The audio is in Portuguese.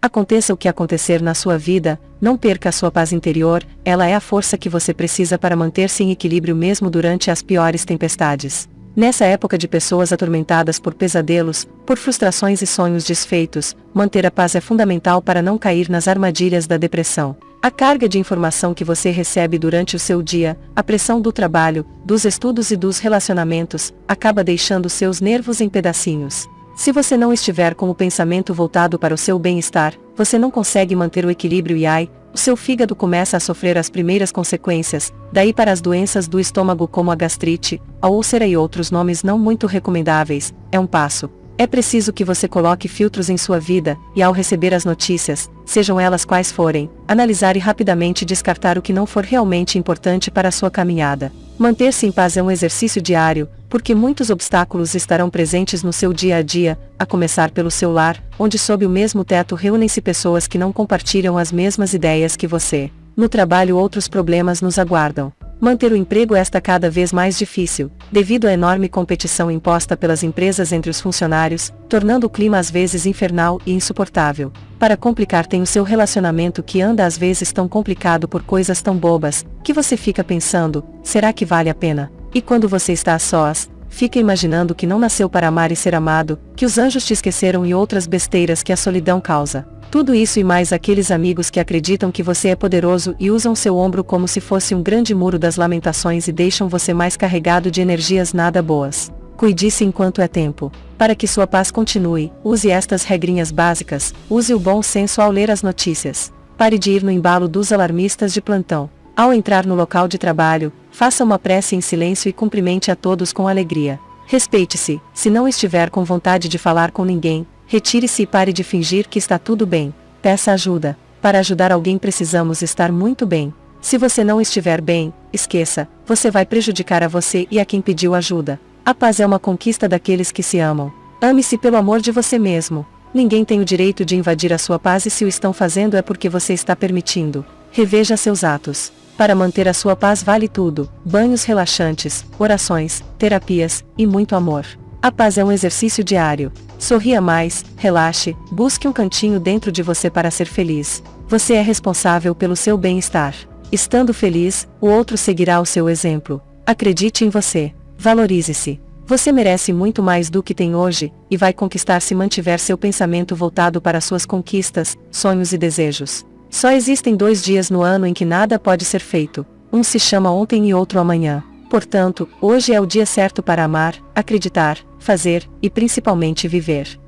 Aconteça o que acontecer na sua vida, não perca a sua paz interior, ela é a força que você precisa para manter-se em equilíbrio mesmo durante as piores tempestades. Nessa época de pessoas atormentadas por pesadelos, por frustrações e sonhos desfeitos, manter a paz é fundamental para não cair nas armadilhas da depressão. A carga de informação que você recebe durante o seu dia, a pressão do trabalho, dos estudos e dos relacionamentos, acaba deixando seus nervos em pedacinhos. Se você não estiver com o pensamento voltado para o seu bem-estar, você não consegue manter o equilíbrio e ai, o seu fígado começa a sofrer as primeiras consequências, daí para as doenças do estômago como a gastrite, a úlcera e outros nomes não muito recomendáveis, é um passo. É preciso que você coloque filtros em sua vida, e ao receber as notícias, sejam elas quais forem, analisar e rapidamente descartar o que não for realmente importante para a sua caminhada. Manter-se em paz é um exercício diário, porque muitos obstáculos estarão presentes no seu dia a dia, a começar pelo seu lar, onde sob o mesmo teto reúnem-se pessoas que não compartilham as mesmas ideias que você. No trabalho outros problemas nos aguardam. Manter o emprego está cada vez mais difícil, devido à enorme competição imposta pelas empresas entre os funcionários, tornando o clima às vezes infernal e insuportável. Para complicar tem o seu relacionamento que anda às vezes tão complicado por coisas tão bobas, que você fica pensando, será que vale a pena? E quando você está a sós, fica imaginando que não nasceu para amar e ser amado, que os anjos te esqueceram e outras besteiras que a solidão causa. Tudo isso e mais aqueles amigos que acreditam que você é poderoso e usam seu ombro como se fosse um grande muro das lamentações e deixam você mais carregado de energias nada boas. Cuide-se enquanto é tempo. Para que sua paz continue, use estas regrinhas básicas, use o bom senso ao ler as notícias. Pare de ir no embalo dos alarmistas de plantão. Ao entrar no local de trabalho, faça uma prece em silêncio e cumprimente a todos com alegria. Respeite-se, se não estiver com vontade de falar com ninguém, Retire-se e pare de fingir que está tudo bem. Peça ajuda. Para ajudar alguém precisamos estar muito bem. Se você não estiver bem, esqueça, você vai prejudicar a você e a quem pediu ajuda. A paz é uma conquista daqueles que se amam. Ame-se pelo amor de você mesmo. Ninguém tem o direito de invadir a sua paz e se o estão fazendo é porque você está permitindo. Reveja seus atos. Para manter a sua paz vale tudo: banhos relaxantes, orações, terapias e muito amor. A paz é um exercício diário. Sorria mais, relaxe, busque um cantinho dentro de você para ser feliz. Você é responsável pelo seu bem-estar. Estando feliz, o outro seguirá o seu exemplo. Acredite em você. Valorize-se. Você merece muito mais do que tem hoje, e vai conquistar se mantiver seu pensamento voltado para suas conquistas, sonhos e desejos. Só existem dois dias no ano em que nada pode ser feito. Um se chama ontem e outro amanhã. Portanto, hoje é o dia certo para amar, acreditar, fazer, e principalmente viver.